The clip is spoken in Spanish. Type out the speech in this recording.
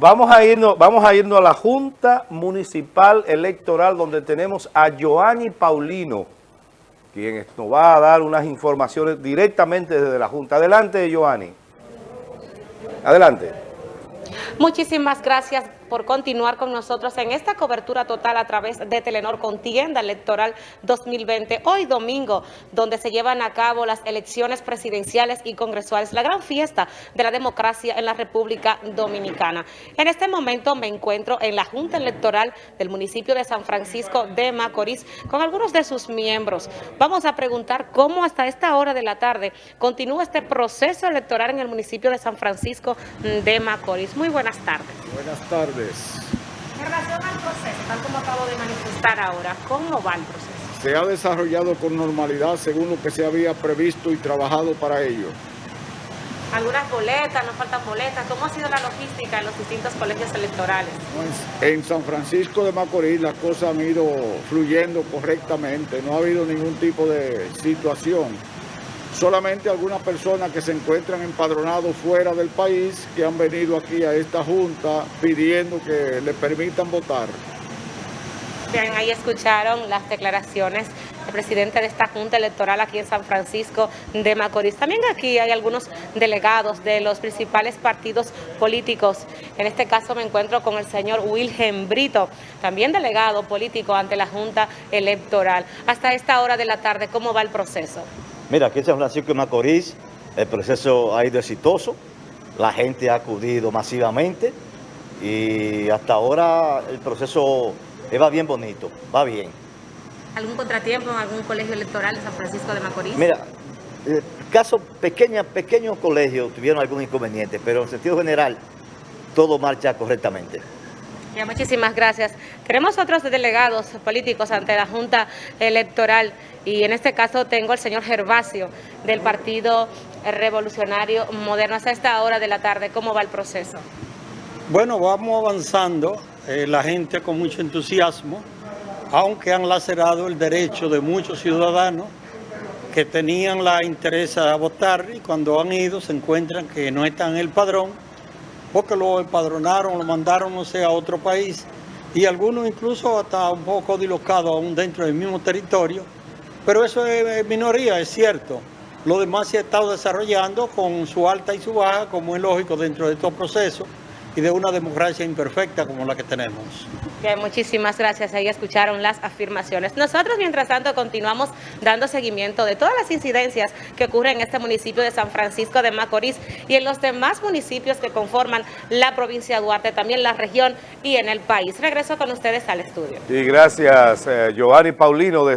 Vamos a, irnos, vamos a irnos a la Junta Municipal Electoral donde tenemos a Joanny Paulino, quien nos va a dar unas informaciones directamente desde la Junta. Adelante, Joanny. Adelante. Muchísimas gracias por continuar con nosotros en esta cobertura total a través de Telenor Contienda Electoral 2020, hoy domingo, donde se llevan a cabo las elecciones presidenciales y congresuales, la gran fiesta de la democracia en la República Dominicana. En este momento me encuentro en la Junta Electoral del municipio de San Francisco de Macorís con algunos de sus miembros. Vamos a preguntar cómo hasta esta hora de la tarde continúa este proceso electoral en el municipio de San Francisco de Macorís. Muy buenas tardes. Buenas tardes. En relación al proceso, tal como acabo de manifestar ahora, ¿cómo va el proceso? Se ha desarrollado con normalidad según lo que se había previsto y trabajado para ello. Algunas boletas, no faltan boletas. ¿Cómo ha sido la logística en los distintos colegios electorales? Pues, en San Francisco de Macorís las cosas han ido fluyendo correctamente, no ha habido ningún tipo de situación solamente algunas personas que se encuentran empadronados fuera del país que han venido aquí a esta junta pidiendo que le permitan votar. Bien, ahí escucharon las declaraciones del presidente de esta Junta Electoral aquí en San Francisco de Macorís. También aquí hay algunos delegados de los principales partidos políticos. En este caso me encuentro con el señor Wilhelm Brito, también delegado político ante la Junta Electoral. Hasta esta hora de la tarde, ¿cómo va el proceso? Mira, aquí en San Francisco de Macorís el proceso ha ido exitoso, la gente ha acudido masivamente y hasta ahora el proceso va bien bonito, va bien. ¿Algún contratiempo en algún colegio electoral de San Francisco de Macorís? Mira, el caso pequeña, pequeños colegios tuvieron algún inconveniente, pero en sentido general todo marcha correctamente muchísimas gracias. Tenemos otros delegados políticos ante la Junta Electoral y en este caso tengo al señor Gervasio del Partido Revolucionario Moderno. Hasta esta hora de la tarde, ¿cómo va el proceso? Bueno, vamos avanzando, eh, la gente con mucho entusiasmo, aunque han lacerado el derecho de muchos ciudadanos que tenían la interés a votar y cuando han ido se encuentran que no están en el padrón porque lo empadronaron, lo mandaron, no sé, a otro país, y algunos incluso hasta un poco dislocados aún dentro del mismo territorio, pero eso es minoría, es cierto. Lo demás se ha estado desarrollando con su alta y su baja, como es lógico dentro de estos procesos, y de una democracia imperfecta como la que tenemos. muchísimas gracias. Ahí escucharon las afirmaciones. Nosotros, mientras tanto, continuamos dando seguimiento de todas las incidencias que ocurren en este municipio de San Francisco de Macorís y en los demás municipios que conforman la provincia de Duarte, también la región y en el país. Regreso con ustedes al estudio. Y gracias, eh, Giovanni Paulino, desde